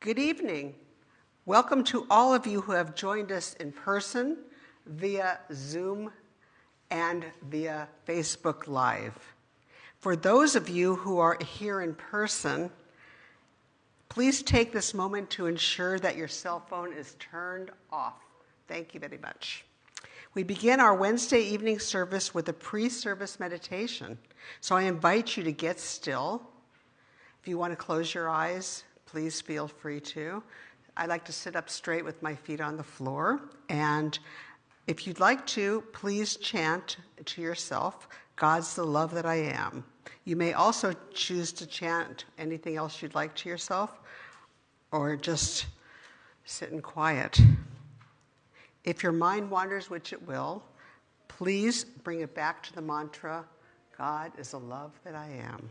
Good evening. Welcome to all of you who have joined us in person, via Zoom, and via Facebook Live. For those of you who are here in person, please take this moment to ensure that your cell phone is turned off. Thank you very much. We begin our Wednesday evening service with a pre service meditation. So I invite you to get still. If you want to close your eyes, please feel free to. I like to sit up straight with my feet on the floor. And if you'd like to, please chant to yourself, God's the love that I am. You may also choose to chant anything else you'd like to yourself, or just sit in quiet. If your mind wanders, which it will, please bring it back to the mantra God is the love that I am.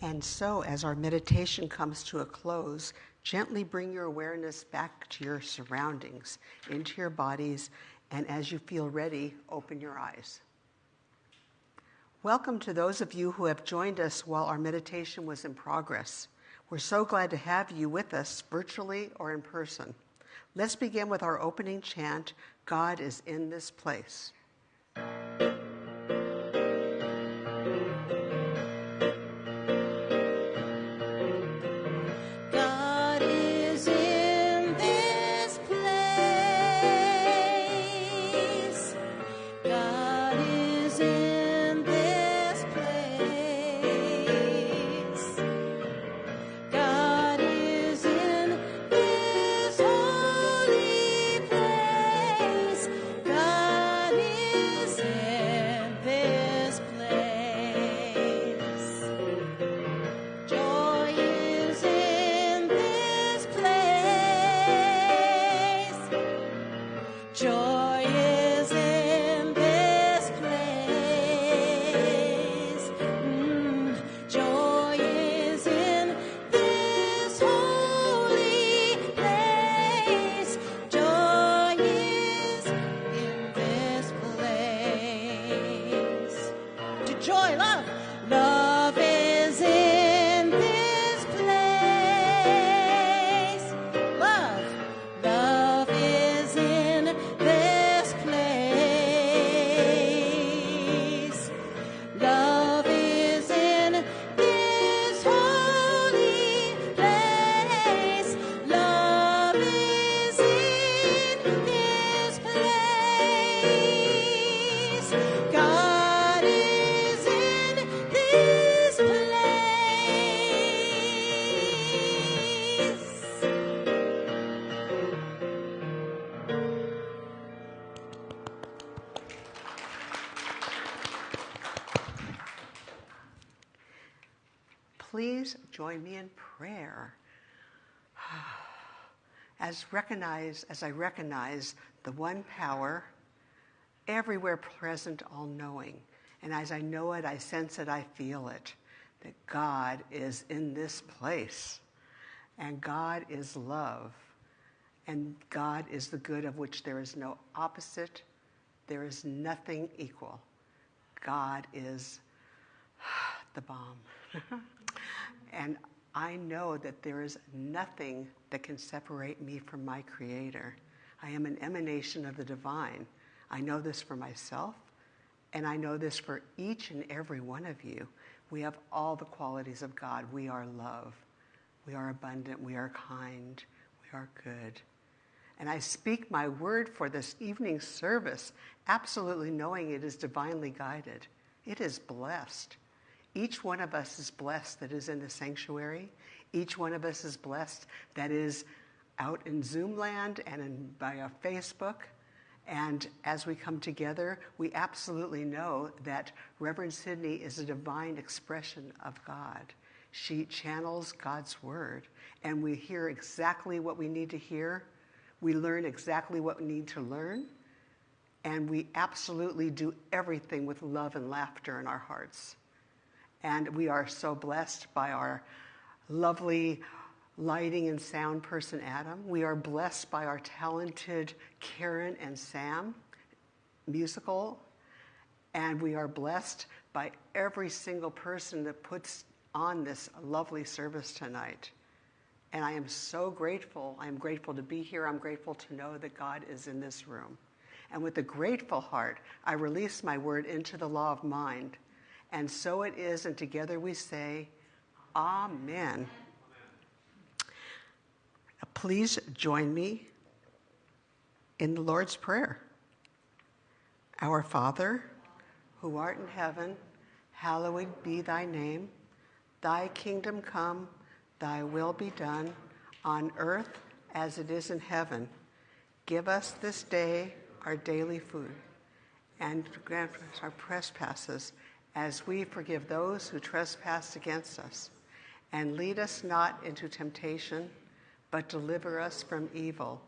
And so, as our meditation comes to a close, gently bring your awareness back to your surroundings, into your bodies, and as you feel ready, open your eyes. Welcome to those of you who have joined us while our meditation was in progress. We're so glad to have you with us, virtually or in person. Let's begin with our opening chant God is in this place. As recognize, as I recognize the one power, everywhere present, all knowing. And as I know it, I sense it, I feel it, that God is in this place. And God is love. And God is the good of which there is no opposite, there is nothing equal. God is the bomb. And I know that there is nothing that can separate me from my Creator. I am an emanation of the divine. I know this for myself, and I know this for each and every one of you. We have all the qualities of God. We are love, we are abundant, we are kind, we are good. And I speak my word for this evening service, absolutely knowing it is divinely guided. It is blessed. Each one of us is blessed that is in the sanctuary. Each one of us is blessed that is out in Zoom land and in, via Facebook. And as we come together, we absolutely know that Reverend Sydney is a divine expression of God. She channels God's word, and we hear exactly what we need to hear. We learn exactly what we need to learn, and we absolutely do everything with love and laughter in our hearts. And we are so blessed by our lovely lighting and sound person, Adam. We are blessed by our talented Karen and Sam, musical. And we are blessed by every single person that puts on this lovely service tonight. And I am so grateful. I am grateful to be here. I'm grateful to know that God is in this room. And with a grateful heart, I release my word into the law of mind and so it is, and together we say, Amen. Please join me in the Lord's Prayer. Our Father, who art in heaven, hallowed be thy name. Thy kingdom come, thy will be done, on earth as it is in heaven. Give us this day our daily food, and grant us our trespasses as we forgive those who trespass against us. And lead us not into temptation, but deliver us from evil.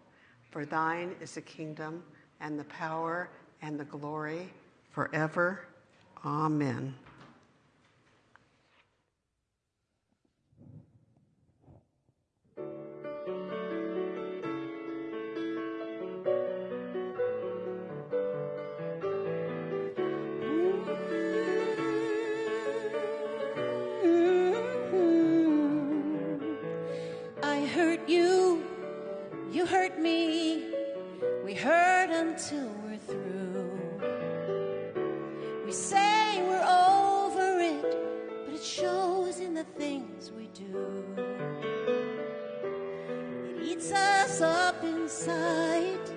For thine is the kingdom, and the power, and the glory forever. Amen. Up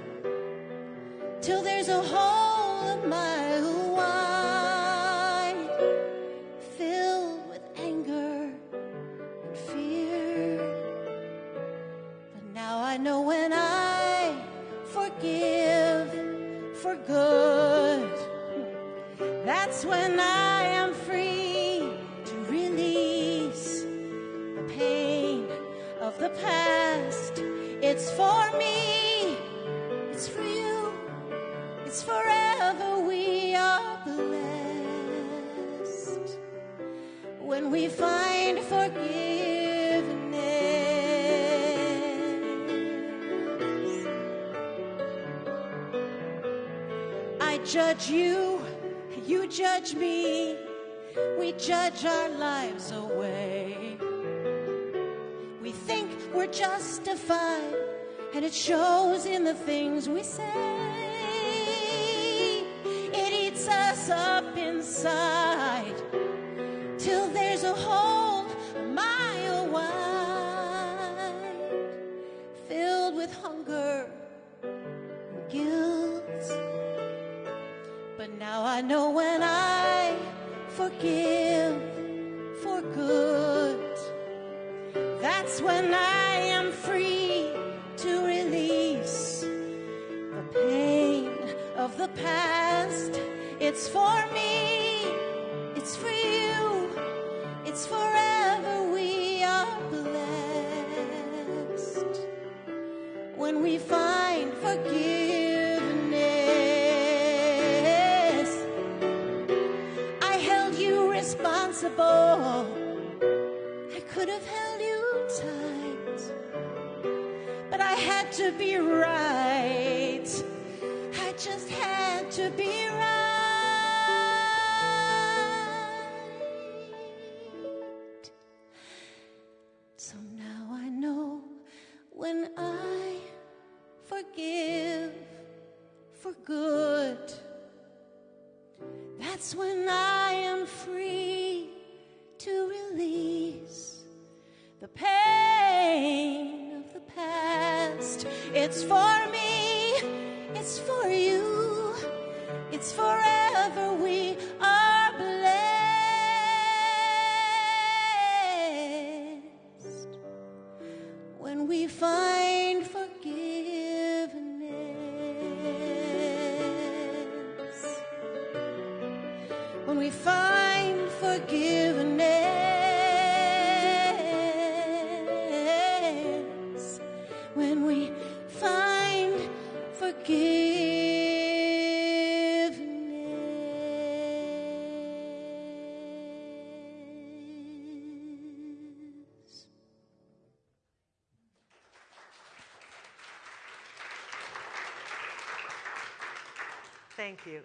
till there's a hole a mile wide, filled with anger and fear. But now I know when I forgive for good, that's when I am free to release the pain of the past. It's for me, it's for you, it's forever. We are blessed when we find forgiveness. I judge you, you judge me, we judge our lives away. We think we're justified, and it shows in the things we say. It eats us up inside till there's a hole a mile wide, filled with hunger and guilt. But now I know when I forgive for good. That's when I past. It's for me, it's for you, it's forever. We are blessed when we find forgiveness. I held you responsible. I could have held you tight, but I had to be right. I just to be right. So now I know when I forgive for good. That's when I am free to release the pain of the past. It's for me,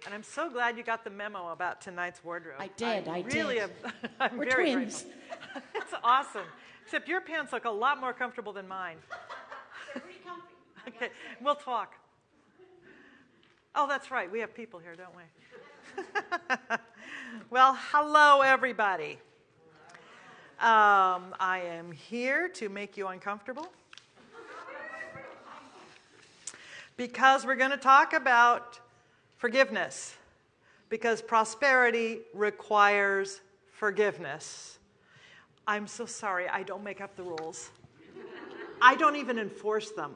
And I'm so glad you got the memo about tonight's wardrobe. I did, I really did. Am, I'm We're very twins. grateful. it's awesome. Except your pants look a lot more comfortable than mine. Okay, we'll talk. Oh, that's right. We have people here, don't we? well, hello, everybody. Um, I am here to make you uncomfortable because we're going to talk about forgiveness because prosperity requires forgiveness. I'm so sorry, I don't make up the rules. I don't even enforce them.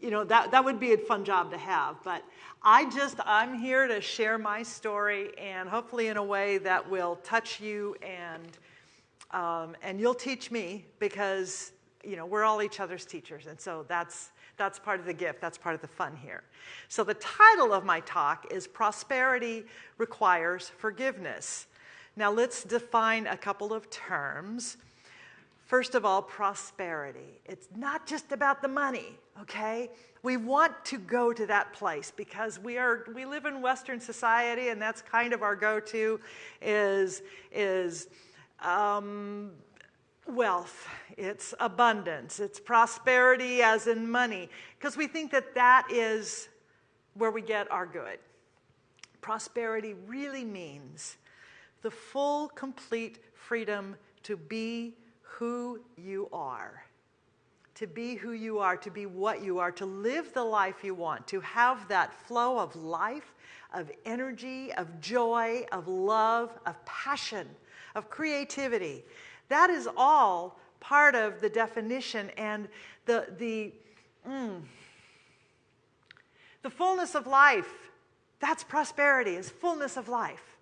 You know, that, that would be a fun job to have, but I just, I'm here to share my story and hopefully in a way that will touch you and, um, and you'll teach me because, you know, we're all each other's teachers. And so that's, that's part of the gift, that's part of the fun here. So the title of my talk is Prosperity Requires Forgiveness. Now let's define a couple of terms. First of all, prosperity. It's not just about the money, okay? We want to go to that place because we are we live in Western society, and that's kind of our go-to is is um, wealth. It's abundance. It's prosperity, as in money, because we think that that is where we get our good. prosperity really means the full, complete freedom to be who you are. To be who you are, to be what you are, to live the life you want, to have that flow of life, of energy, of joy, of love, of passion, of creativity. That is all part of the definition and the, the, mm, the fullness of life. That's prosperity, is fullness of life.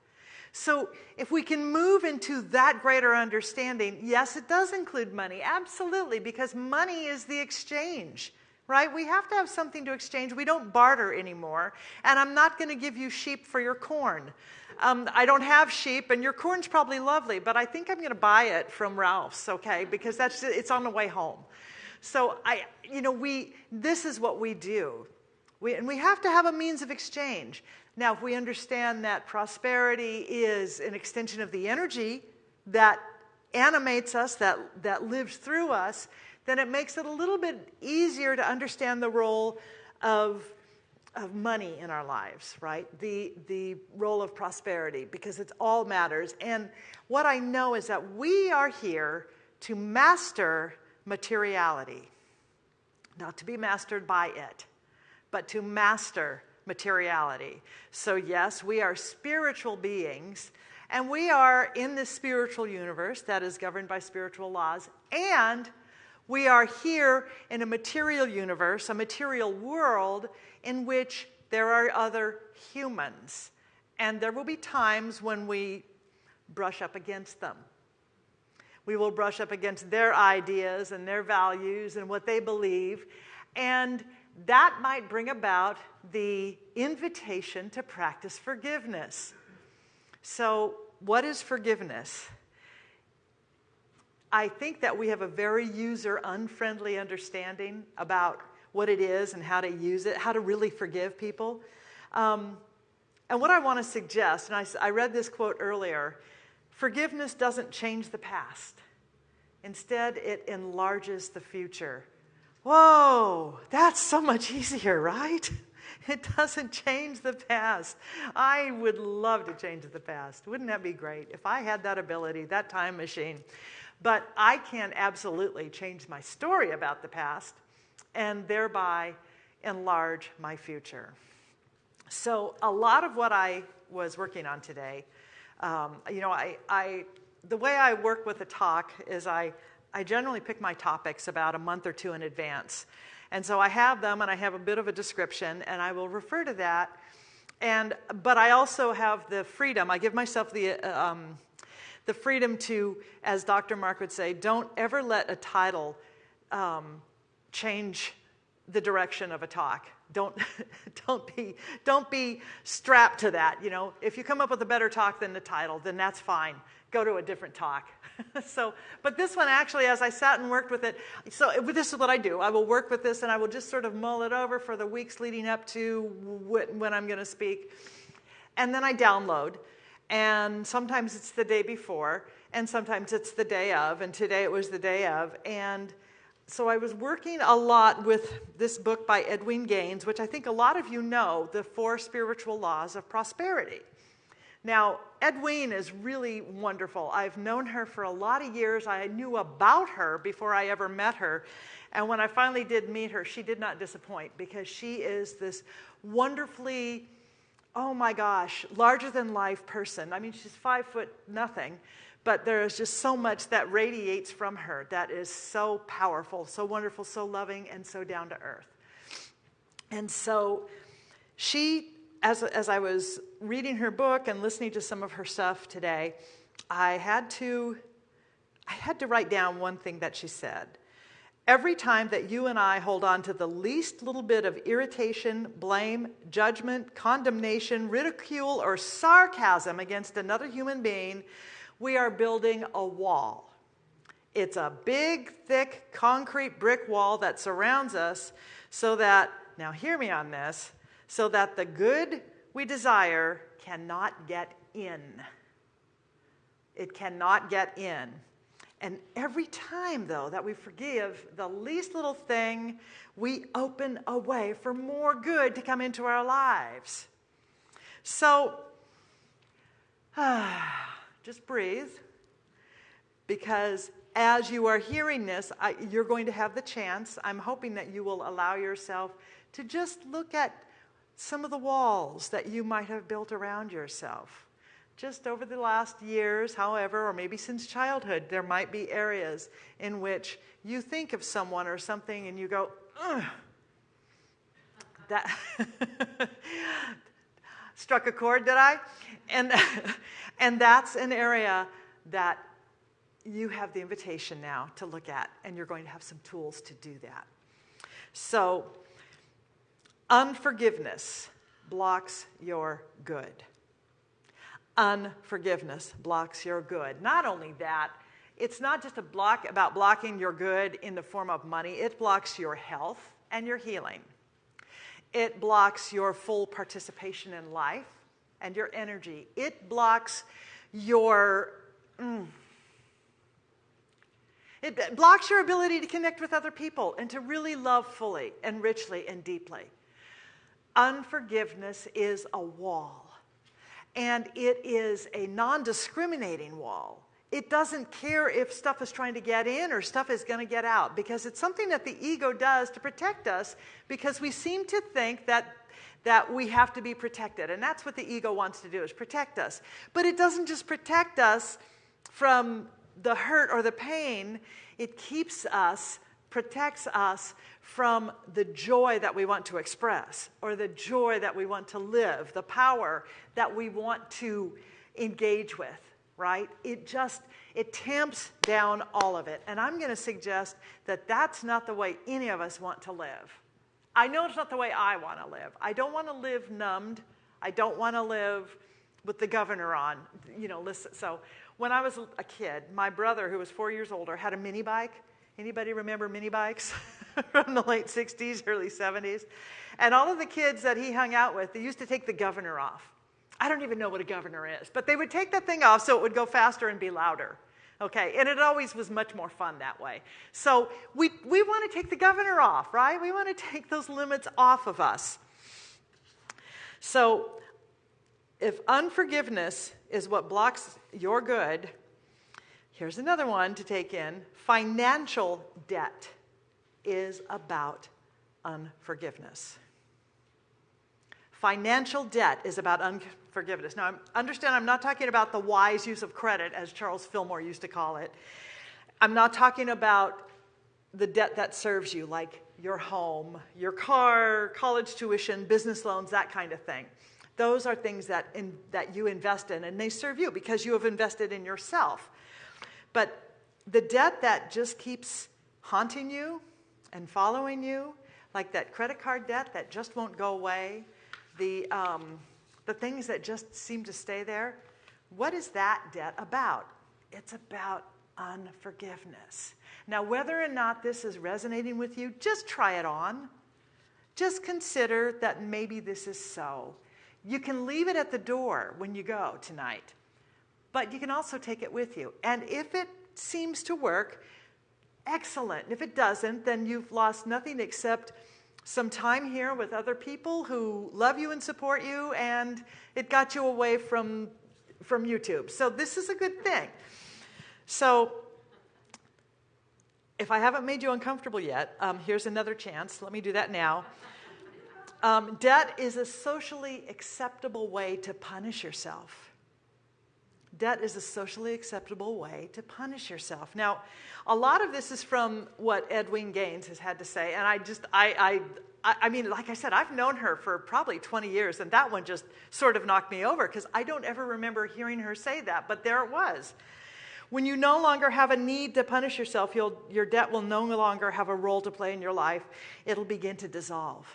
So, if we can move into that greater understanding, yes, it does include money, absolutely, because money is the exchange, right? We have to have something to exchange. We don't barter anymore. And I'm not going to give you sheep for your corn. Um, I don't have sheep, and your corn's probably lovely, but I think I'm going to buy it from Ralph's, okay? Because that's it's on the way home. So I, you know, we this is what we do, we, and we have to have a means of exchange. Now, if we understand that prosperity is an extension of the energy that animates us, that, that lives through us, then it makes it a little bit easier to understand the role of, of money in our lives, right? The, the role of prosperity, because it all matters. And what I know is that we are here to master materiality, not to be mastered by it, but to master materiality. So, yes, we are spiritual beings, and we are in this spiritual universe that is governed by spiritual laws, and we are here in a material universe, a material world in which there are other humans. And there will be times when we brush up against them. We will brush up against their ideas and their values and what they believe. And that might bring about the invitation to practice forgiveness. So, what is forgiveness? I think that we have a very user unfriendly understanding about what it is and how to use it, how to really forgive people. Um, and what I want to suggest, and I, I read this quote earlier forgiveness doesn't change the past, instead, it enlarges the future. Whoa, that's so much easier, right? It doesn't change the past. I would love to change the past. Wouldn't that be great? If I had that ability, that time machine. But I can absolutely change my story about the past and thereby enlarge my future. So, a lot of what I was working on today, um, you know, I, I, the way I work with a talk is I I generally pick my topics about a month or two in advance. And so I have them and I have a bit of a description and I will refer to that. And, but I also have the freedom, I give myself the, um, the freedom to, as Dr. Mark would say, don't ever let a title um, change the direction of a talk. Don't, don't, be, don't be strapped to that. You know, if you come up with a better talk than the title, then that's fine. Go to a different talk. so, but this one actually, as I sat and worked with it, so this is what I do. I will work with this and I will just sort of mull it over for the weeks leading up to when I'm going to speak. And then I download. And sometimes it's the day before, and sometimes it's the day of, and today it was the day of. And so I was working a lot with this book by Edwene Gaines, which I think a lot of you know, The Four Spiritual Laws of Prosperity. Now, Edwene is really wonderful. I've known her for a lot of years. I knew about her before I ever met her. And when I finally did meet her, she did not disappoint because she is this wonderfully, oh my gosh, larger than life person. I mean, she's five foot nothing, but there is just so much that radiates from her that is so powerful, so wonderful, so loving, and so down to earth. And so she as, as I was reading her book and listening to some of her stuff today, I had to I had to write down one thing that she said. Every time that you and I hold on to the least little bit of irritation, blame, judgment, condemnation, ridicule, or sarcasm against another human being, we are building a wall. It's a big, thick, concrete brick wall that surrounds us so that, now hear me on this, so that the good we desire cannot get in. It cannot get in. And every time, though, that we forgive the least little thing, we open a way for more good to come into our lives. So, just breathe because as you are hearing this, I, you're going to have the chance. I'm hoping that you will allow yourself to just look at some of the walls that you might have built around yourself. Just over the last years, however, or maybe since childhood, there might be areas in which you think of someone or something and you go, Ugh. that struck a chord, did I? And, and that's an area that you have the invitation now to look at, and you're going to have some tools to do that. So, unforgiveness blocks your good. Unforgiveness blocks your good. Not only that, it's not just a block about blocking your good in the form of money, it blocks your health and your healing. It blocks your full participation in life and your energy. It blocks your. Mm, it blocks your ability to connect with other people and to really love fully and richly and deeply. Unforgiveness is a wall, and it is a non discriminating wall. It doesn't care if stuff is trying to get in or stuff is going to get out because it's something that the ego does to protect us because we seem to think that that we have to be protected and that's what the ego wants to do is protect us but it doesn't just protect us from the hurt or the pain, it keeps us, protects us from the joy that we want to express or the joy that we want to live, the power that we want to engage with, right? It just, it tamps down all of it. And I'm going to suggest that that's not the way any of us want to live. I know it's not the way I want to live. I don't want to live numbed. I don't want to live with the governor on, you know, listen. So when I was a kid, my brother, who was four years older, had a mini bike. Anybody remember mini bikes from the late 60s, early 70s? And all of the kids that he hung out with, they used to take the governor off. I don't even know what a governor is, but they would take that thing off so it would go faster and be louder. Okay, and it always was much more fun that way. So we, we want to take the governor off, right? We want to take those limits off of us. So if unforgiveness is what blocks your good, here's another one to take in financial debt is about unforgiveness. Financial debt is about unforgiveness. Now, understand, I'm not talking about the wise use of credit, as Charles Fillmore used to call it. I'm not talking about the debt that serves you, like your home, your car, college tuition, business loans, that kind of thing. Those are things that, in, that you invest in, and they serve you because you have invested in yourself. But the debt that just keeps haunting you and following you, like that credit card debt that just won't go away, the, um, the things that just seem to stay there, what is that debt about? It's about unforgiveness. Now, whether or not this is resonating with you, just try it on. Just consider that maybe this is so. You can leave it at the door when you go tonight, but you can also take it with you. And if it seems to work, excellent. If it doesn't, then you've lost nothing except some time here with other people who love you and support you, and it got you away from, from YouTube. So, this is a good thing. So, if I haven't made you uncomfortable yet, um, here's another chance. Let me do that now. Um, debt is a socially acceptable way to punish yourself. Debt is a socially acceptable way to punish yourself. Now, a lot of this is from what Edwene Gaines has had to say, and I just, I, I, I mean, like I said, I've known her for probably 20 years, and that one just sort of knocked me over because I don't ever remember hearing her say that, but there it was. When you no longer have a need to punish yourself, your debt will no longer have a role to play in your life. It'll begin to dissolve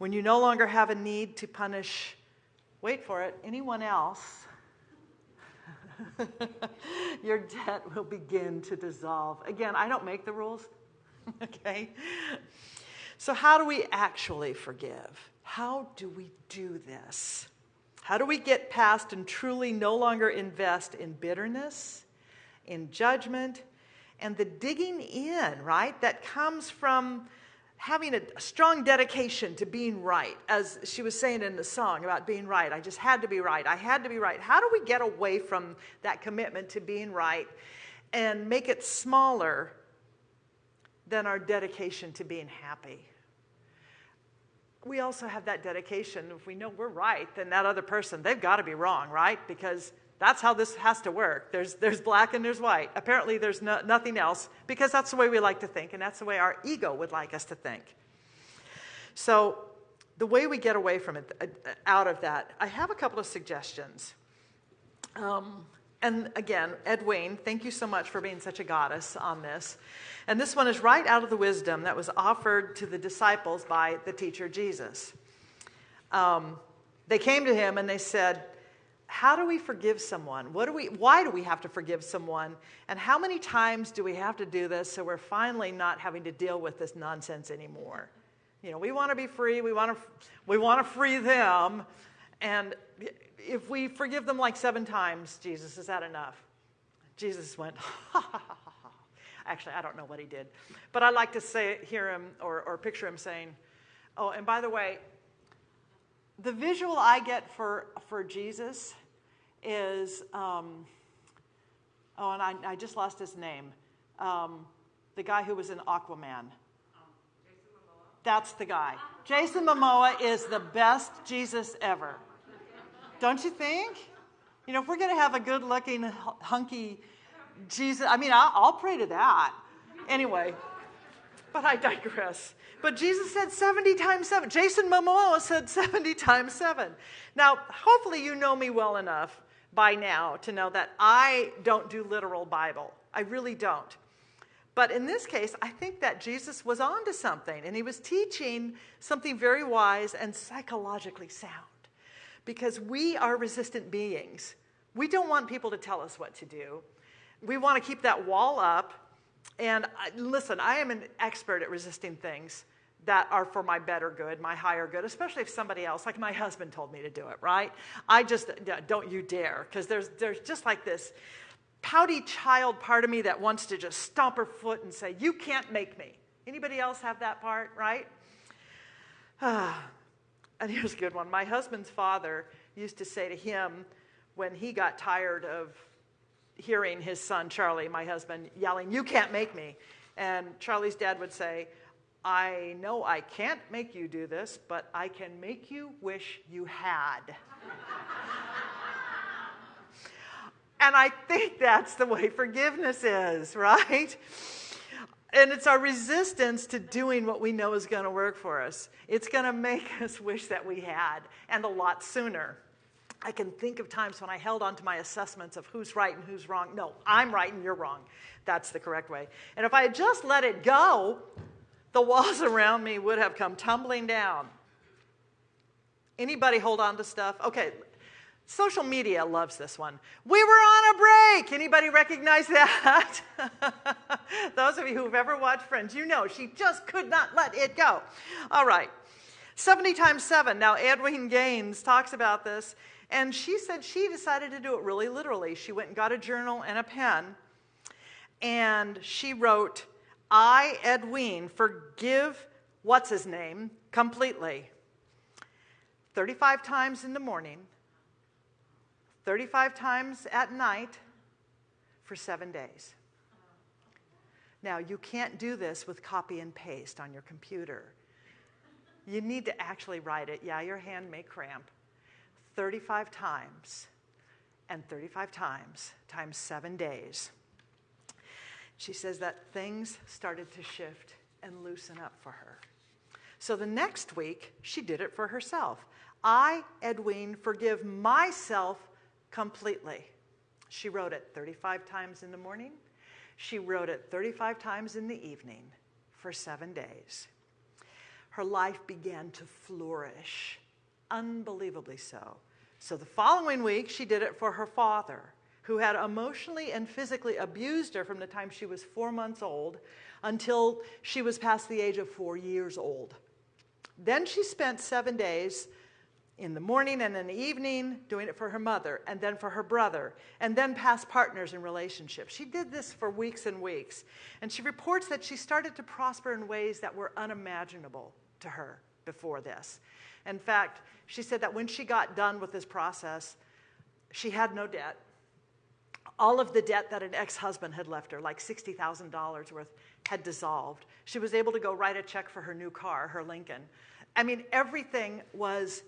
when you no longer have a need to punish, wait for it, anyone else, your debt will begin to dissolve. Again, I don't make the rules, okay? So, how do we actually forgive? How do we do this? How do we get past and truly no longer invest in bitterness, in judgment, and the digging in, right, that comes from having a strong dedication to being right, as she was saying in the song about being right. I just had to be right. I had to be right. How do we get away from that commitment to being right and make it smaller than our dedication to being happy? We also have that dedication. If we know we're right, then that other person, they've got to be wrong, right? Because that's how this has to work. There's, there's black and there's white. Apparently, there's no, nothing else because that's the way we like to think, and that's the way our ego would like us to think. So, the way we get away from it, uh, out of that, I have a couple of suggestions. Um, and again, Edwene, thank you so much for being such a goddess on this. And this one is right out of the wisdom that was offered to the disciples by the teacher Jesus. Um, they came to him and they said, how do we forgive someone? What do we, why do we have to forgive someone? And how many times do we have to do this so we're finally not having to deal with this nonsense anymore? You know, we want to be free, we want to, we want to free them. And if we forgive them like seven times, Jesus, is that enough? Jesus went, ha ha ha ha. Actually, I don't know what he did. But I like to say, hear him or, or picture him saying, oh, and by the way, the visual I get for, for Jesus is, um, oh, and I, I, just lost his name. Um, the guy who was in Aquaman. That's the guy. Jason Momoa is the best Jesus ever. Don't you think? You know, if we're going to have a good looking, hunky Jesus, I mean, I'll, I'll pray to that. Anyway, but I digress. But Jesus said 70 times 7. Jason Momoa said 70 times 7. Now, hopefully, you know me well enough by now to know that I don't do literal Bible. I really don't. But in this case, I think that Jesus was on to something, and he was teaching something very wise and psychologically sound. Because we are resistant beings. We don't want people to tell us what to do. We want to keep that wall up. And I, listen, I am an expert at resisting things that are for my better good, my higher good, especially if somebody else, like my husband told me to do it, right? I just, don't you dare, because there's, there's just like this pouty child part of me that wants to just stomp her foot and say, you can't make me. Anybody else have that part, right? Ah, and here's a good one. My husband's father used to say to him when he got tired of hearing his son, Charlie, my husband, yelling, You can't make me. And Charlie's dad would say, I know I can't make you do this, but I can make you wish you had. and I think that's the way forgiveness is, right? And it's our resistance to doing what we know is going to work for us. It's going to make us wish that we had, and a lot sooner. I can think of times when I held on to my assessments of who's right and who's wrong. No, I'm right and you're wrong. That's the correct way. And if I had just let it go, the walls around me would have come tumbling down. Anybody hold on to stuff? Okay, social media loves this one. We were on a break. Anybody recognize that? Those of you who've ever watched Friends, you know she just could not let it go. All right. 70 times 7. Now, Edwene Gaines talks about this, and she said she decided to do it really literally. She went and got a journal and a pen, and she wrote I, Edwene, forgive what's his name completely. 35 times in the morning, 35 times at night for seven days. Now, you can't do this with copy and paste on your computer. You need to actually write it. Yeah, your hand may cramp. 35 times and 35 times times seven days she says that things started to shift and loosen up for her. So the next week, she did it for herself. I, Edwene, forgive myself completely. She wrote it 35 times in the morning. She wrote it 35 times in the evening for seven days. Her life began to flourish, unbelievably so. So the following week, she did it for her father who had emotionally and physically abused her from the time she was four months old until she was past the age of four years old. Then she spent seven days in the morning and in the evening, doing it for her mother, and then for her brother, and then past partners in relationships. She did this for weeks and weeks. And she reports that she started to prosper in ways that were unimaginable to her before this. In fact, she said that when she got done with this process, she had no debt. All of the debt that an ex husband had left her, like $60,000 worth, had dissolved. She was able to go write a check for her new car, her Lincoln. I mean, everything was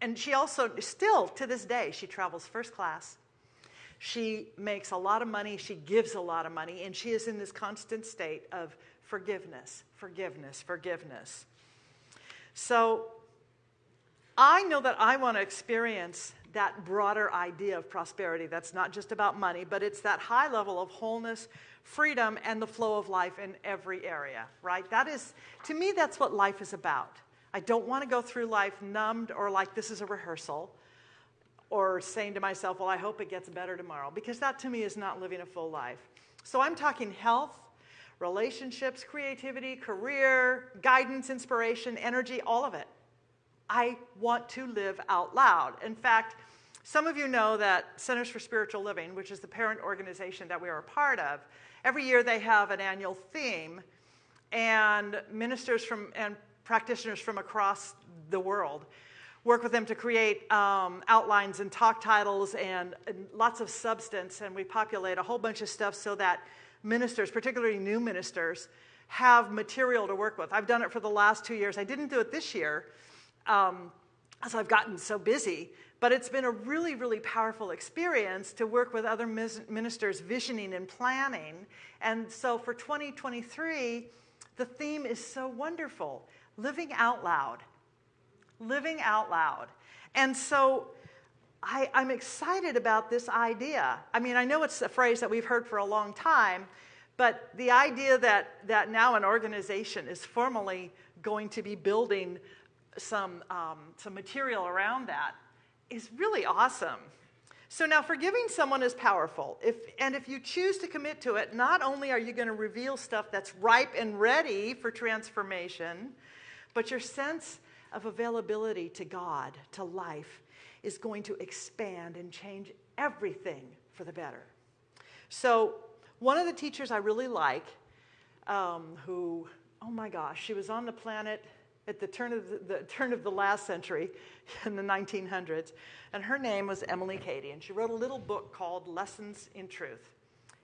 and she also, still to this day, she travels first class. She makes a lot of money, she gives a lot of money, and she is in this constant state of forgiveness, forgiveness, forgiveness. So I know that I want to experience that broader idea of prosperity that's not just about money, but it's that high level of wholeness, freedom, and the flow of life in every area, right? That is, to me, that's what life is about. I don't want to go through life numbed or like this is a rehearsal or saying to myself, well, I hope it gets better tomorrow, because that to me is not living a full life. So I'm talking health, relationships, creativity, career, guidance, inspiration, energy, all of it. I want to live out loud. In fact, some of you know that Centers for Spiritual Living, which is the parent organization that we are a part of, every year they have an annual theme, and ministers from and practitioners from across the world. Work with them to create um, outlines and talk titles and, and lots of substance, and we populate a whole bunch of stuff so that ministers, particularly new ministers, have material to work with. I've done it for the last two years. I didn't do it this year um, as I've gotten so busy, but it's been a really, really powerful experience to work with other ministers visioning and planning. And so for 2023, the theme is so wonderful living out loud. Living out loud. And so I, am excited about this idea. I mean, I know it's a phrase that we've heard for a long time, but the idea that, that now an organization is formally going to be building some, um, some material around that is really awesome. So now forgiving someone is powerful. If, and if you choose to commit to it, not only are you going to reveal stuff that's ripe and ready for transformation, but your sense of availability to God, to life, is going to expand and change everything for the better. So, one of the teachers I really like, um, who, oh my gosh, she was on the planet at the turn of the, the, turn of the last century in the 1900s, and her name was Emilie Cady, and she wrote a little book called Lessons in Truth.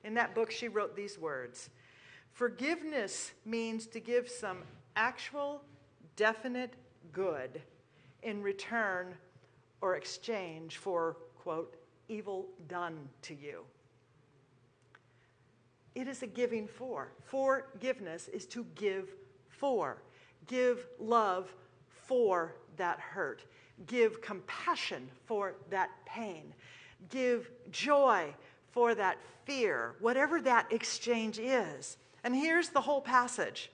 In that book, she wrote these words Forgiveness means to give some actual definite good in return or exchange for, quote, evil done to you. It is a giving for. Forgiveness is to give for. Give love for that hurt. Give compassion for that pain. Give joy for that fear, whatever that exchange is. And here's the whole passage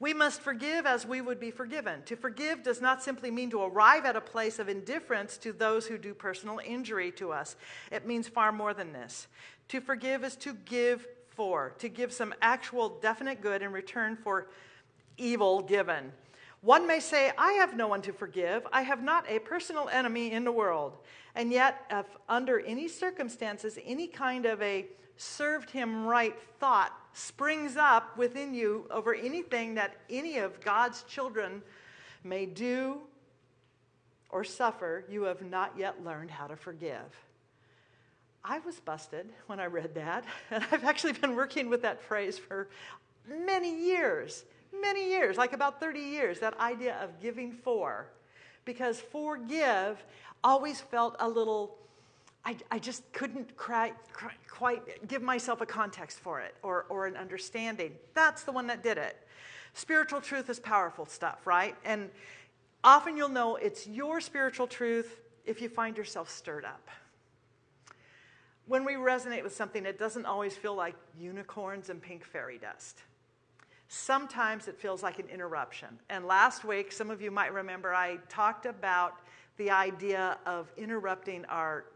we must forgive as we would be forgiven. To forgive does not simply mean to arrive at a place of indifference to those who do personal injury to us, it means far more than this. To forgive is to give for, to give some actual definite good in return for evil given. One may say, I have no one to forgive. I have not a personal enemy in the world. And yet, if under any circumstances, any kind of a served him right thought springs up within you over anything that any of God's children may do or suffer, you have not yet learned how to forgive. I was busted when I read that, and I've actually been working with that phrase for many years, many years, like about 30 years, that idea of giving for. Because forgive always felt a little I, I just couldn't cry, cry, quite give myself a context for it or, or an understanding. That's the one that did it. Spiritual truth is powerful stuff, right? And often you'll know it's your spiritual truth if you find yourself stirred up. When we resonate with something, it doesn't always feel like unicorns and pink fairy dust. Sometimes it feels like an interruption. And last week, some of you might remember, I talked about the idea of interrupting our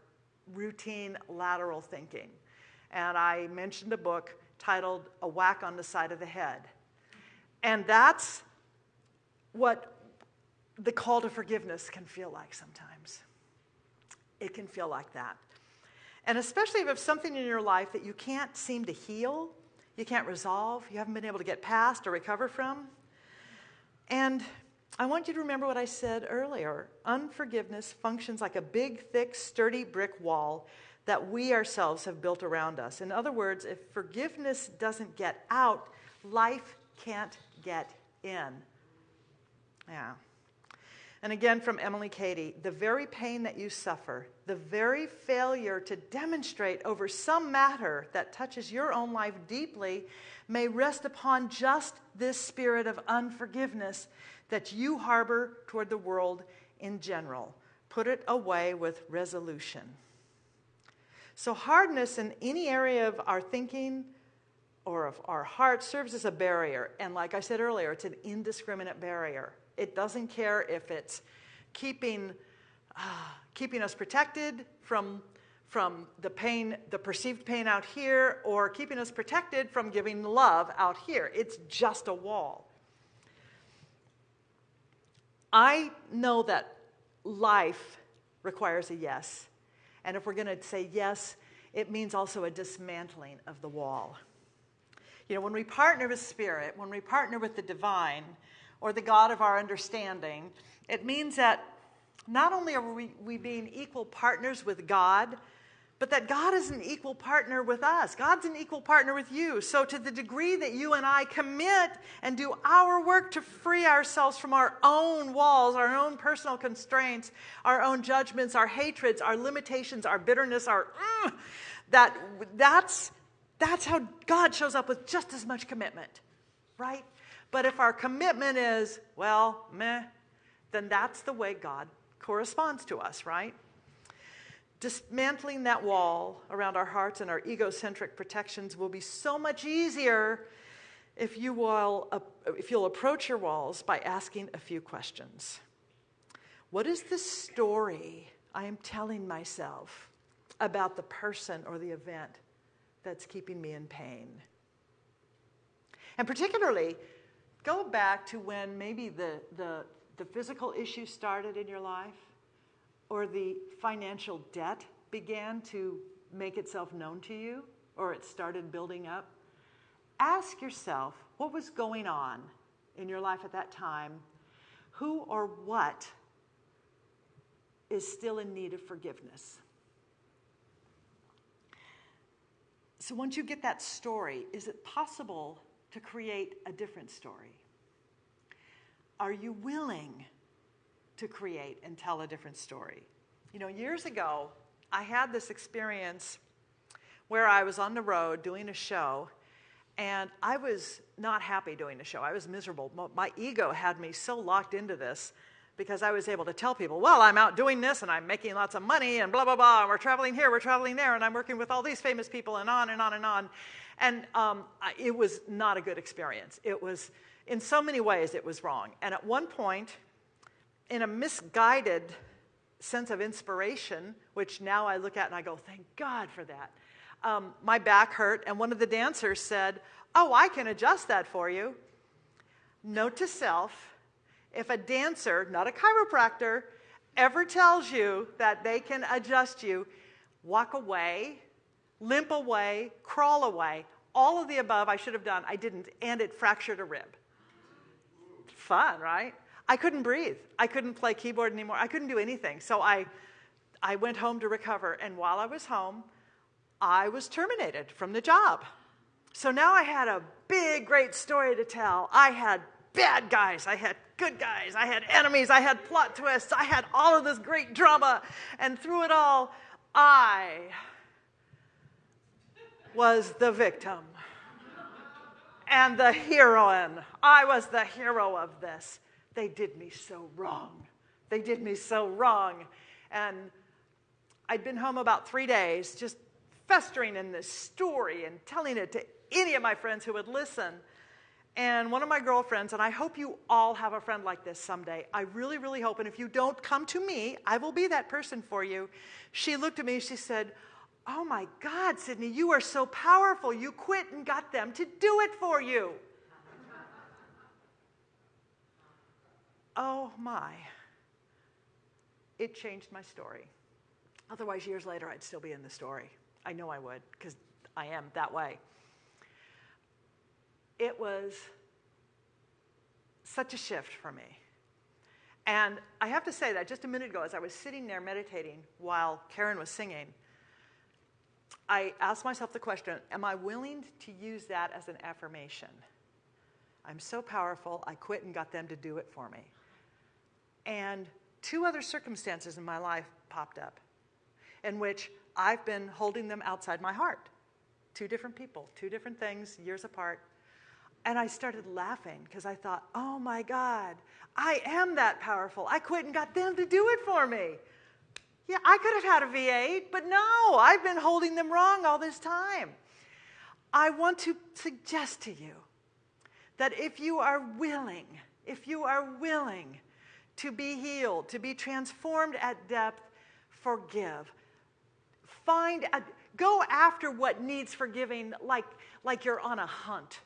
routine lateral thinking. And I mentioned a book titled A Whack on the Side of the Head. And that's what the call to forgiveness can feel like sometimes. It can feel like that. And especially if it's something in your life that you can't seem to heal, you can't resolve, you haven't been able to get past or recover from. And I want you to remember what I said earlier. Unforgiveness functions like a big, thick, sturdy brick wall that we ourselves have built around us. In other words, if forgiveness doesn't get out, life can't get in. Yeah. And again from Emilie Cady the very pain that you suffer, the very failure to demonstrate over some matter that touches your own life deeply, may rest upon just this spirit of unforgiveness that you harbor toward the world in general. Put it away with resolution. So, hardness in any area of our thinking or of our heart serves as a barrier. And, like I said earlier, it's an indiscriminate barrier. It doesn't care if it's keeping, uh, keeping us protected from, from the pain, the perceived pain out here, or keeping us protected from giving love out here. It's just a wall. I know that life requires a yes. And if we're going to say yes, it means also a dismantling of the wall. You know, when we partner with Spirit, when we partner with the divine or the God of our understanding, it means that not only are we, we being equal partners with God, but that God is an equal partner with us. God's an equal partner with you. So, to the degree that you and I commit and do our work to free ourselves from our own walls, our own personal constraints, our own judgments, our hatreds, our limitations, our bitterness, our mm, that that's that's how God shows up with just as much commitment, right? But if our commitment is, well, meh, then that's the way God corresponds to us, right? dismantling that wall around our hearts and our egocentric protections will be so much easier if you will uh, if you'll approach your walls by asking a few questions what is the story i am telling myself about the person or the event that's keeping me in pain and particularly go back to when maybe the, the, the physical issue started in your life or the financial debt began to make itself known to you or it started building up, ask yourself what was going on in your life at that time? Who or what is still in need of forgiveness? So, once you get that story, is it possible to create a different story? Are you willing to create and tell a different story. You know, years ago, I had this experience where I was on the road doing a show, and I was not happy doing the show. I was miserable. My ego had me so locked into this because I was able to tell people, well, I'm out doing this and I'm making lots of money and blah, blah, blah. And we're traveling here, we're traveling there, and I'm working with all these famous people and on and on and on. And um, it was not a good experience. It was, in so many ways, it was wrong. And at one point, in a misguided sense of inspiration, which now I look at and I go, thank God for that. Um, my back hurt, and one of the dancers said, Oh, I can adjust that for you. Note to self if a dancer, not a chiropractor, ever tells you that they can adjust you, walk away, limp away, crawl away. All of the above I should have done, I didn't, and it fractured a rib. Fun, right? I couldn't breathe. I couldn't play keyboard anymore. I couldn't do anything. So I, I went home to recover. And while I was home, I was terminated from the job. So now I had a big, great story to tell. I had bad guys, I had good guys, I had enemies, I had plot twists, I had all of this great drama. And through it all, I was the victim and the heroine. I was the hero of this. They did me so wrong. They did me so wrong. And I'd been home about three days, just festering in this story and telling it to any of my friends who would listen. And one of my girlfriends, and I hope you all have a friend like this someday. I really, really hope. And if you don't come to me, I will be that person for you. She looked at me, she said, Oh my God, Sydney, you are so powerful. You quit and got them to do it for you. oh my, it changed my story. Otherwise, years later, I'd still be in the story. I know I would, because I am that way. It was such a shift for me. And I have to say that just a minute ago, as I was sitting there meditating while Karen was singing, I ask myself the question Am I willing to use that as an affirmation? I'm so powerful, I quit and got them to do it for me. And two other circumstances in my life popped up in which I've been holding them outside my heart. Two different people, two different things, years apart. And I started laughing because I thought, oh my God, I am that powerful. I quit and got them to do it for me. Yeah, I could have had a V8, but no, I've been holding them wrong all this time. I want to suggest to you that if you are willing, if you are willing to be healed, to be transformed at depth, forgive. Find, a, go after what needs forgiving like, like you're on a hunt.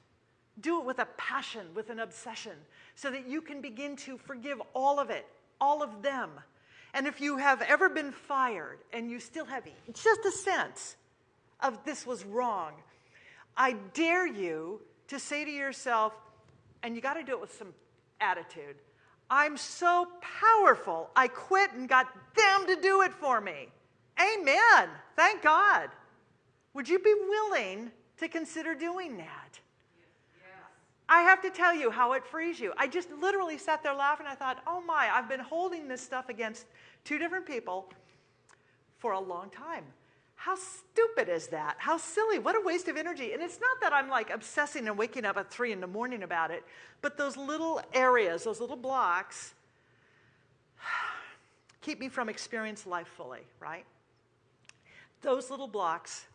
Do it with a passion, with an obsession, so that you can begin to forgive all of it, all of them. And if you have ever been fired and you still have just a sense of this was wrong, I dare you to say to yourself, and you got to do it with some attitude I'm so powerful, I quit and got them to do it for me. Amen. Thank God. Would you be willing to consider doing that? I have to tell you how it frees you. I just literally sat there laughing. I thought, oh my, I've been holding this stuff against two different people for a long time. How stupid is that? How silly. What a waste of energy. And it's not that I'm like obsessing and waking up at three in the morning about it, but those little areas, those little blocks, keep me from experiencing life fully, right? Those little blocks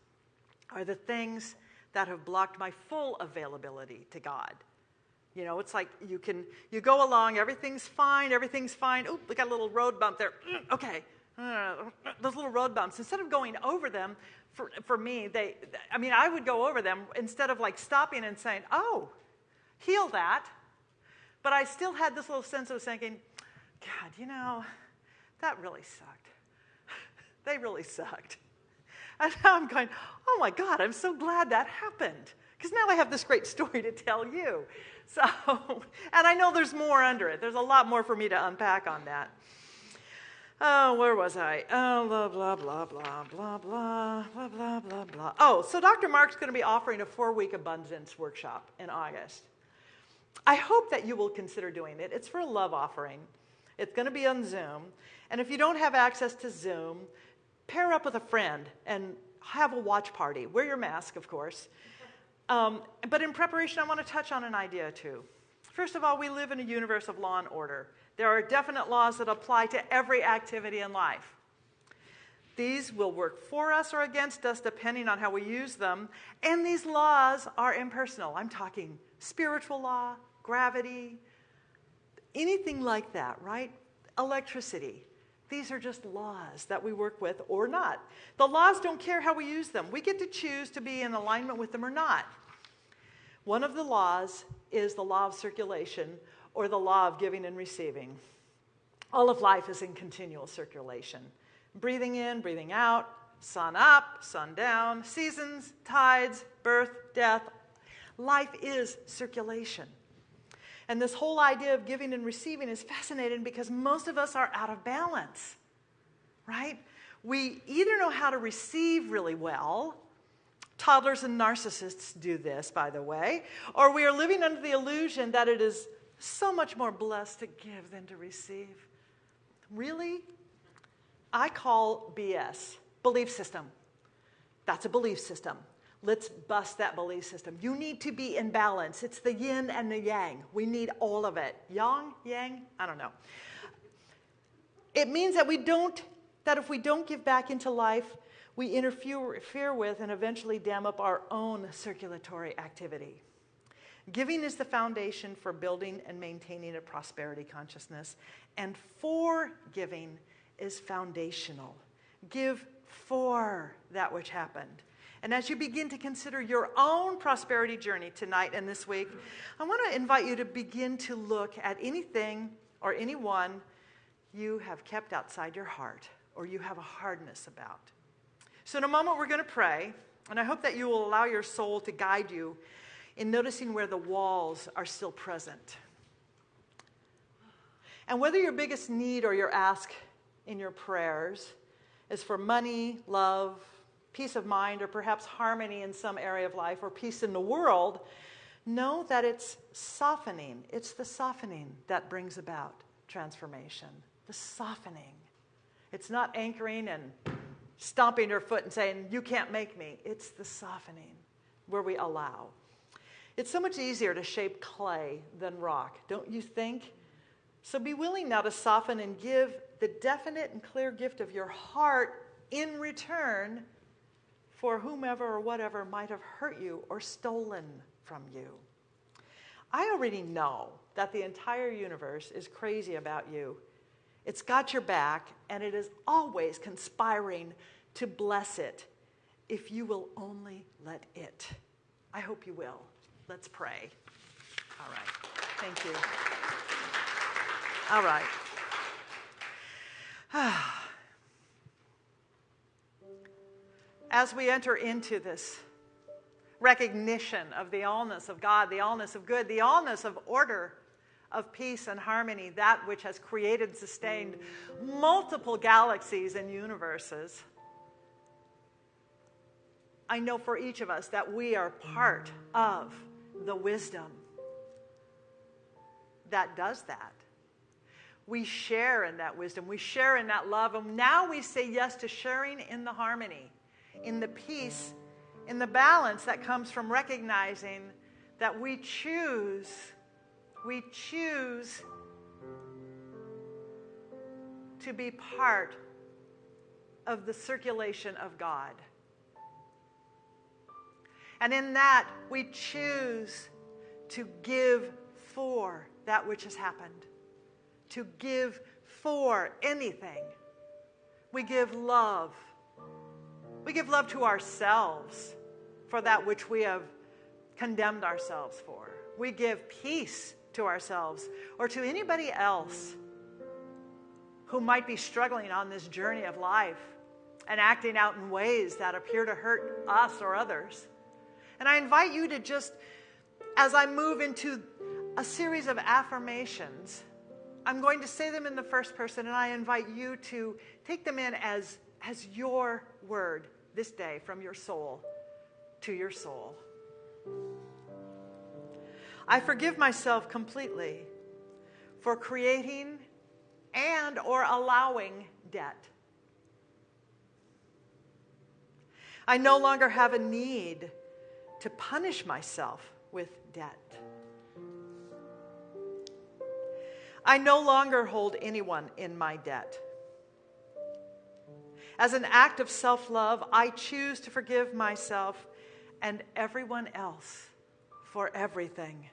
are the things that have blocked my full availability to God. You know, it's like you can you go along, everything's fine, everything's fine. Oop, we got a little road bump there. Mm, okay, uh, those little road bumps. Instead of going over them, for for me, they. I mean, I would go over them instead of like stopping and saying, "Oh, heal that." But I still had this little sense of thinking, God, you know, that really sucked. they really sucked. And I'm going, oh my God, I'm so glad that happened. Because now I have this great story to tell you. So, and I know there's more under it. There's a lot more for me to unpack on that. Oh, where was I? Oh, blah, blah, blah, blah, blah, blah, blah, blah, blah, blah. Oh, so Dr. Mark's going to be offering a four week abundance workshop in August. I hope that you will consider doing it. It's for a love offering, it's going to be on Zoom. And if you don't have access to Zoom, pair up with a friend and have a watch party. Wear your mask, of course. Um, but in preparation, I want to touch on an idea too. First of all, we live in a universe of law and order. There are definite laws that apply to every activity in life. These will work for us or against us depending on how we use them. And these laws are impersonal. I'm talking spiritual law, gravity, anything like that, right? Electricity. These are just laws that we work with or not. The laws don't care how we use them. We get to choose to be in alignment with them or not. One of the laws is the law of circulation or the law of giving and receiving. All of life is in continual circulation. Breathing in, breathing out, sun up, sun down, seasons, tides, birth, death. Life is circulation. And this whole idea of giving and receiving is fascinating because most of us are out of balance, right? We either know how to receive really well, toddlers and narcissists do this, by the way, or we are living under the illusion that it is so much more blessed to give than to receive. Really? I call BS, belief system. That's a belief system. Let's bust that belief system. You need to be in balance. It's the yin and the yang. We need all of it. Yang, yang, I don't know. It means that we don't, that if we don't give back into life, we interfere with and eventually dam up our own circulatory activity. Giving is the foundation for building and maintaining a prosperity consciousness, and for giving is foundational. Give for that which happened. And as you begin to consider your own prosperity journey tonight and this week, I want to invite you to begin to look at anything or anyone you have kept outside your heart or you have a hardness about. So, in a moment, we're going to pray, and I hope that you will allow your soul to guide you in noticing where the walls are still present. And whether your biggest need or your ask in your prayers is for money, love, peace of mind, or perhaps harmony in some area of life, or peace in the world, know that it's softening. It's the softening that brings about transformation. The softening. It's not anchoring and stomping your foot and saying, You can't make me. It's the softening where we allow. It's so much easier to shape clay than rock, don't you think? So be willing now to soften and give the definite and clear gift of your heart in return for whomever or whatever might have hurt you or stolen from you. I already know that the entire universe is crazy about you. It's got your back, and it is always conspiring to bless it if you will only let it. I hope you will. Let's pray. All right. Thank you. All right. As we enter into this recognition of the allness of God, the allness of good, the allness of order, of peace and harmony, that which has created sustained multiple galaxies and universes, I know for each of us that we are part of the wisdom that does that. We share in that wisdom, we share in that love, and now we say yes to sharing in the harmony, in the peace, in the balance that comes from recognizing that we choose, we choose to be part of the circulation of God. And in that, we choose to give for that which has happened, to give for anything. We give love. We give love to ourselves for that which we have condemned ourselves for. We give peace to ourselves or to anybody else who might be struggling on this journey of life and acting out in ways that appear to hurt us or others. And I invite you to just, as I move into a series of affirmations, I'm going to say them in the first person, and I invite you to take them in as, as your word this day from your soul to your soul. I forgive myself completely for creating and or allowing debt. I no longer have a need to punish myself with debt. I no longer hold anyone in my debt. As an act of self love, I choose to forgive myself and everyone else for everything.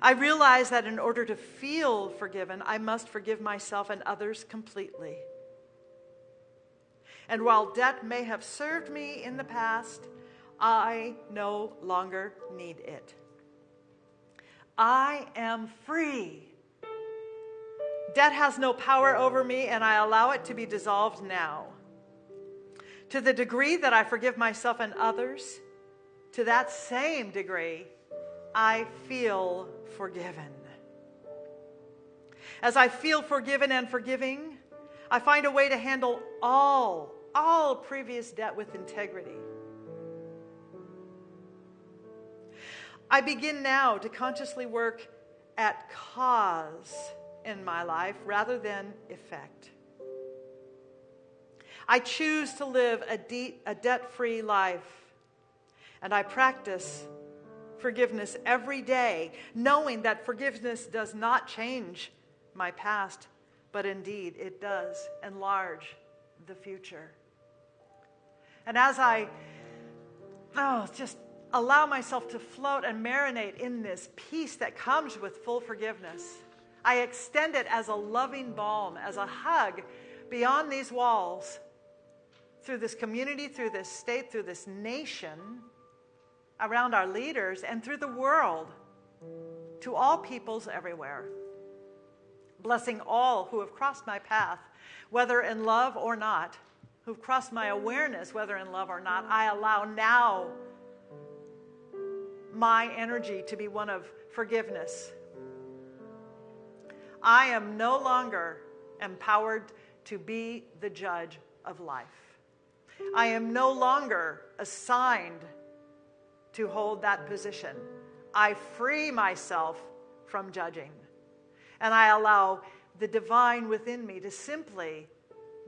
I realize that in order to feel forgiven, I must forgive myself and others completely. And while debt may have served me in the past, I no longer need it. I am free. Debt has no power over me, and I allow it to be dissolved now. To the degree that I forgive myself and others, to that same degree, I feel forgiven. As I feel forgiven and forgiving, I find a way to handle all, all previous debt with integrity. I begin now to consciously work at cause in my life rather than effect. I choose to live a, de- a debt free life, and I practice forgiveness every day, knowing that forgiveness does not change my past, but indeed it does enlarge the future. And as I, oh, just allow myself to float and marinate in this peace that comes with full forgiveness. I extend it as a loving balm, as a hug beyond these walls, through this community, through this state, through this nation, around our leaders, and through the world, to all peoples everywhere. blessing all who have crossed my path, whether in love or not, who've crossed my awareness, whether in love or not. I allow now my energy to be one of forgiveness. I am no longer empowered to be the judge of life. I am no longer assigned to hold that position. I free myself from judging. And I allow the divine within me to simply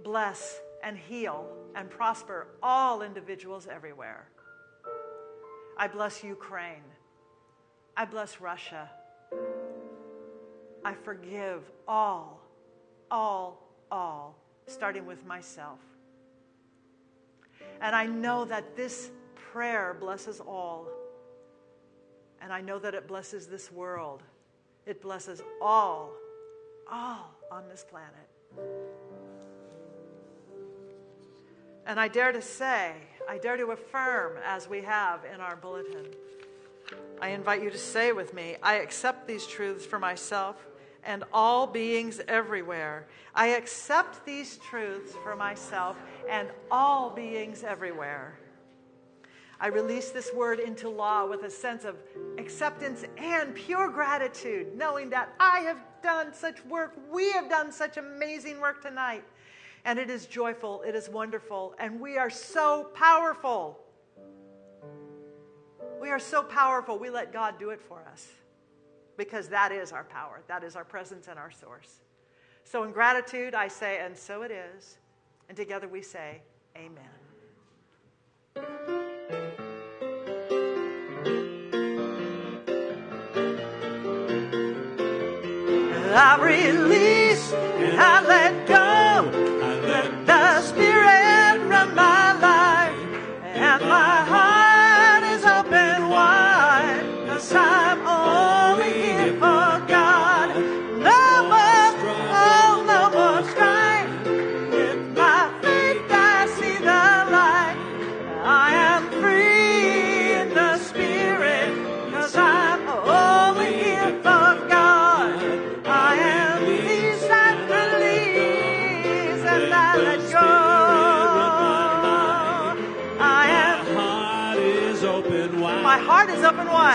bless and heal and prosper all individuals everywhere. I bless Ukraine. I bless Russia. I forgive all, all, all, starting with myself. And I know that this prayer blesses all. And I know that it blesses this world. It blesses all, all on this planet. And I dare to say, I dare to affirm, as we have in our bulletin, I invite you to say with me, I accept these truths for myself and all beings everywhere. I accept these truths for myself and all beings everywhere. I release this word into law with a sense of acceptance and pure gratitude, knowing that I have done such work. We have done such amazing work tonight. And it is joyful, it is wonderful, and we are so powerful. We are so powerful, we let God do it for us because that is our power, that is our presence and our source. So, in gratitude, I say, and so it is. And together we say, Amen. I release and I let go.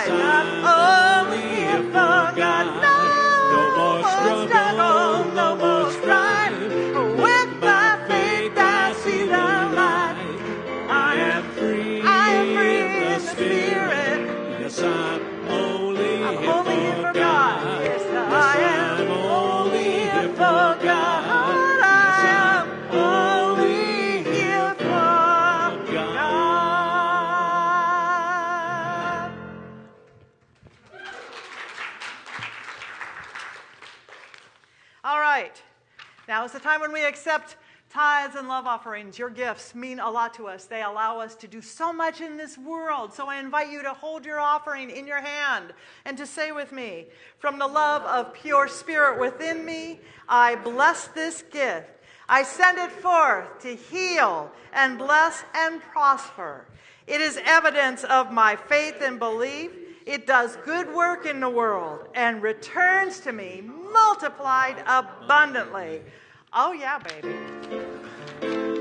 Is open Is the time when we accept tithes and love offerings. Your gifts mean a lot to us. They allow us to do so much in this world. So I invite you to hold your offering in your hand and to say with me, from the love of pure spirit within me, I bless this gift. I send it forth to heal and bless and prosper. It is evidence of my faith and belief. It does good work in the world and returns to me multiplied abundantly. Oh, yeah, baby.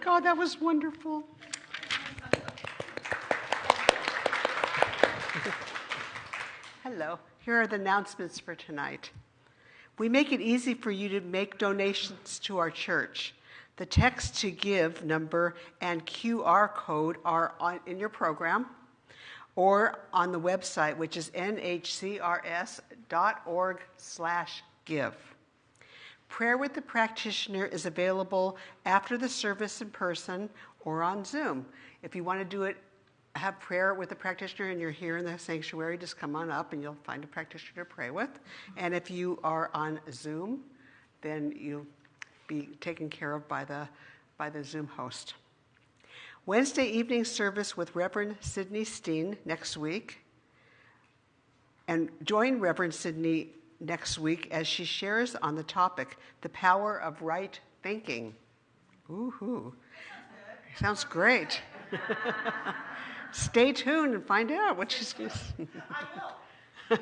God, that was wonderful. Hello, here are the announcements for tonight. We make it easy for you to make donations to our church. The text to give number and QR code are on, in your program or on the website, which is nhcrs.org/give. Prayer with the practitioner is available after the service in person or on Zoom. If you want to do it, have prayer with the practitioner and you're here in the sanctuary, just come on up and you'll find a practitioner to pray with. And if you are on Zoom, then you'll be taken care of by the, by the Zoom host. Wednesday evening service with Reverend Sidney Steen next week. And join Reverend Sidney next week as she shares on the topic, the power of right thinking. Ooh, sounds great. Stay tuned and find out what she's going to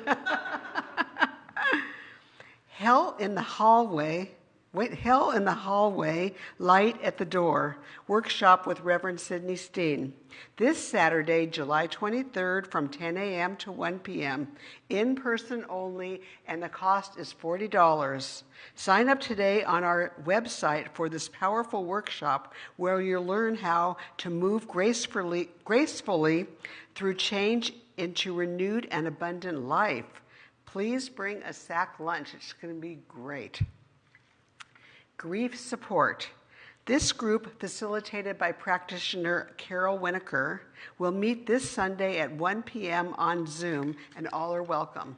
Hell in the hallway. Wait, Hell in the Hallway, Light at the Door, workshop with Reverend Sidney Steen. This Saturday, July 23rd from 10 a.m. to 1 p.m., in person only, and the cost is $40. Sign up today on our website for this powerful workshop where you'll learn how to move gracefully, gracefully through change into renewed and abundant life. Please bring a sack lunch, it's going to be great. Grief Support. This group, facilitated by practitioner Carol Winokur, will meet this Sunday at 1 p.m. on Zoom, and all are welcome.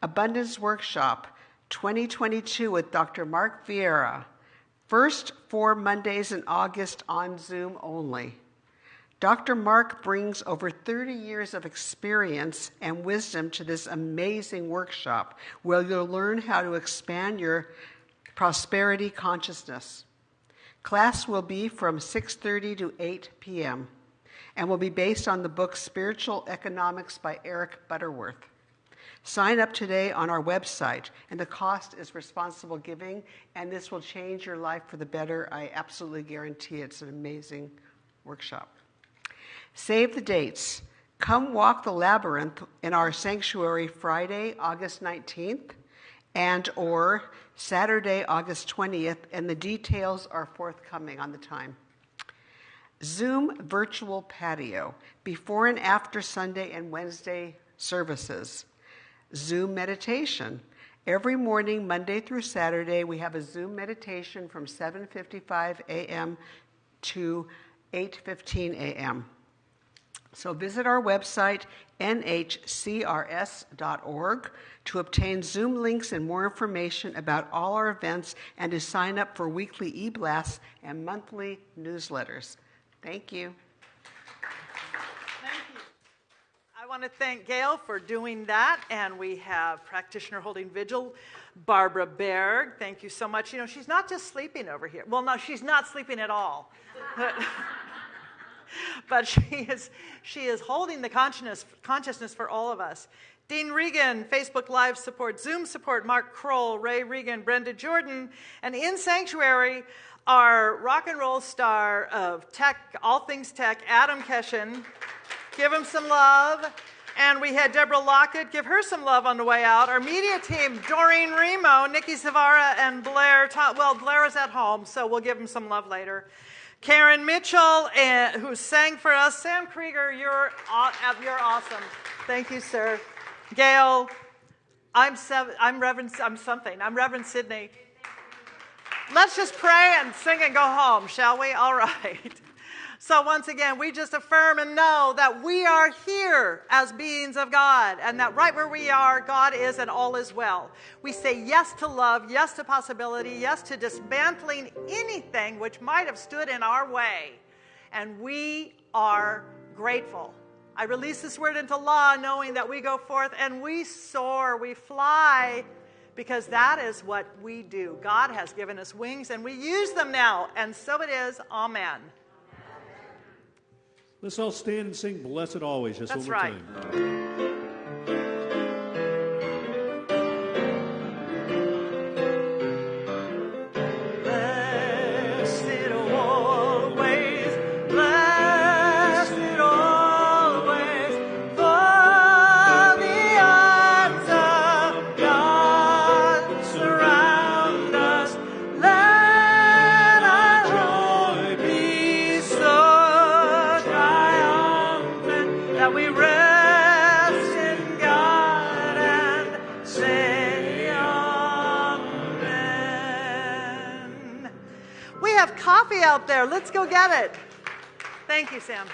Abundance Workshop 2022 with Dr. Mark Vieira. First four Mondays in August on Zoom only. Dr. Mark brings over 30 years of experience and wisdom to this amazing workshop where you'll learn how to expand your prosperity consciousness. Class will be from 6:30 to 8 p.m. and will be based on the book Spiritual Economics by Eric Butterworth. Sign up today on our website, and the cost is responsible giving, and this will change your life for the better. I absolutely guarantee it's an amazing workshop. Save the dates. Come walk the labyrinth in our sanctuary Friday, August 19th, and or Saturday, August 20th, and the details are forthcoming on the time. Zoom virtual patio, before and after Sunday and Wednesday services. Zoom meditation. Every morning, Monday through Saturday, we have a Zoom meditation from 7:55 a.m. to 8:15 a.m. So visit our website, nhcrs.org, to obtain Zoom links and more information about all our events and to sign up for weekly e blasts and monthly newsletters. Thank you. Thank you. I want to thank Gail for doing that, and we have practitioner holding vigil, Barbara Berg. Thank you so much. You know, she's not just sleeping over here. Well, no, she's not sleeping at all. but she is, she is holding the consciousness, consciousness for all of us. Dean Regan, Facebook Live support, Zoom support, Mark Kroll, Ray Regan, Brenda Jordan, and in Sanctuary, our rock and roll star of tech, all things tech, Adam Keshen. Give him some love. And we had Deborah Lockett, give her some love on the way out. Our media team, Doreen Remo, Nikki Savara, and Blair. Well, Blair is at home, so we'll give him some love later. Karen Mitchell, uh, who sang for us. Sam Krieger, you're, you're awesome. Thank you, sir. Gail, I'm, seven, I'm Reverend, I'm something. I'm Reverend Sidney. Let's just pray and sing and go home, shall we? All right. So, once again, we just affirm and know that we are here as beings of God, and that right where we are, God is and all is well. We say yes to love, yes to possibility, yes to dismantling anything which might have stood in our way. And we are grateful. I release this word into law, knowing that we go forth and we soar, we fly, because that is what we do. God has given us wings, and we use them now. And so it is. Amen. Let's all stand and sing Blessed Always just That's one more right. time. Out there. Let's go get it. Thank you, Sam.